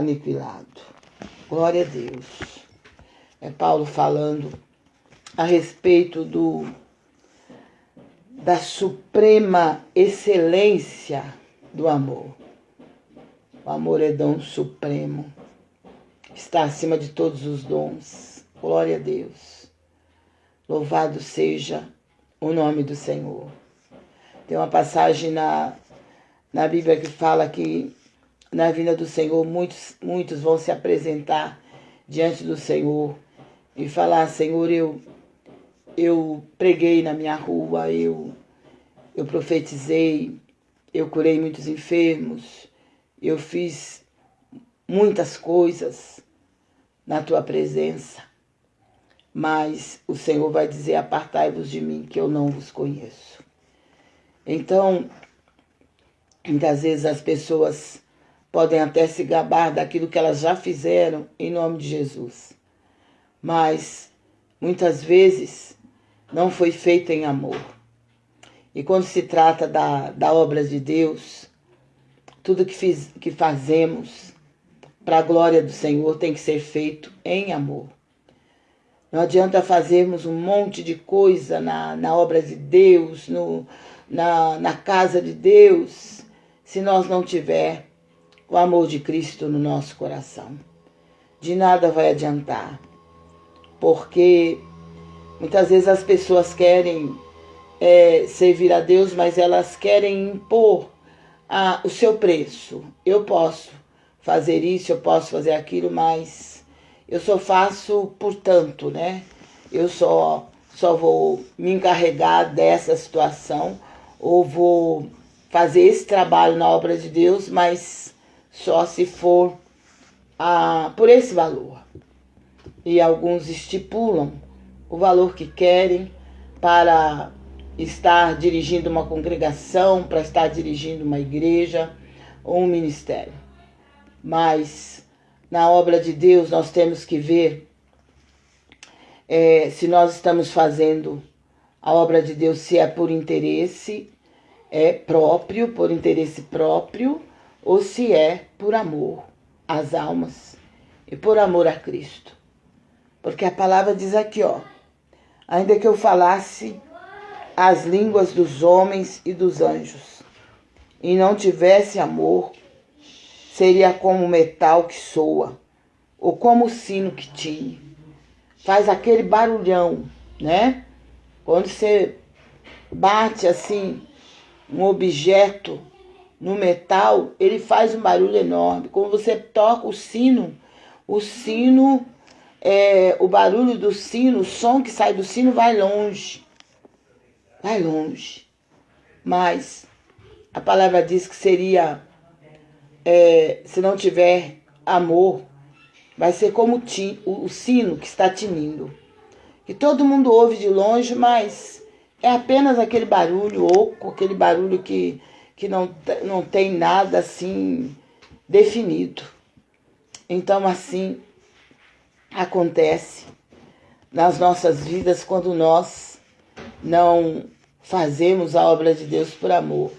aniquilado. Glória a Deus. É Paulo falando a respeito do da suprema excelência do amor. O amor é dom supremo. Está acima de todos os dons. Glória a Deus. Louvado seja o nome do Senhor. Tem uma passagem na, na Bíblia que fala que na vinda do Senhor muitos, muitos vão se apresentar diante do Senhor e falar: Senhor, eu, eu preguei na minha rua, eu, eu profetizei, eu curei muitos enfermos, eu fiz muitas coisas na tua presença. Mas o Senhor vai dizer: Apartai-vos de mim, que eu não vos conheço. Então, muitas vezes as pessoas podem até se gabar daquilo que elas já fizeram em nome de Jesus. Mas muitas vezes não foi feito em amor. E quando se trata da, da obra de Deus, tudo que, fiz, que fazemos para a glória do Senhor tem que ser feito em amor. Não adianta fazermos um monte de coisa na, na obra de Deus, no, na, na casa de Deus, se nós não tiver o amor de Cristo no nosso coração. De nada vai adiantar, porque muitas vezes as pessoas querem é, servir a Deus, mas elas querem impor a, o seu preço. Eu posso fazer isso, eu posso fazer aquilo, mas eu só faço por tanto, né? Eu só, só vou me encarregar dessa situação ou vou fazer esse trabalho na obra de Deus, mas só se for ah, por esse valor. E alguns estipulam o valor que querem para estar dirigindo uma congregação, para estar dirigindo uma igreja ou um ministério. Mas na obra de Deus nós temos que ver é, se nós estamos fazendo a obra de Deus, se é por interesse é próprio, por interesse próprio, ou se é por amor às almas e por amor a Cristo. Porque a palavra diz aqui, ó, ainda que eu falasse as línguas dos homens e dos anjos, e não tivesse amor, seria como metal que soa, ou como o sino que tine. Faz aquele barulhão, né? Quando você bate assim um objeto no metal, ele faz um barulho enorme. Quando você toca o sino, o sino, é, o barulho do sino, o som que sai do sino vai longe. Vai longe. Mas a palavra diz que seria, é, se não tiver amor, vai ser como ti, o, o sino que está tinindo. Que todo mundo ouve de longe, mas é apenas aquele barulho oco, aquele barulho que que não, não tem nada assim definido. Então, assim acontece nas nossas vidas quando nós não fazemos a obra de Deus por amor.